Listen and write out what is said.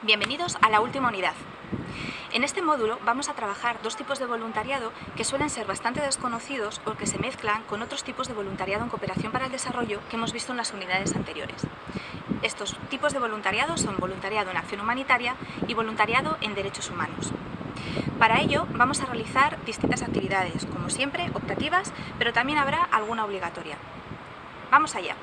Bienvenidos a la última unidad. En este módulo vamos a trabajar dos tipos de voluntariado que suelen ser bastante desconocidos o que se mezclan con otros tipos de voluntariado en cooperación para el desarrollo que hemos visto en las unidades anteriores. Estos tipos de voluntariado son voluntariado en acción humanitaria y voluntariado en derechos humanos. Para ello vamos a realizar distintas actividades, como siempre, optativas, pero también habrá alguna obligatoria. ¡Vamos allá!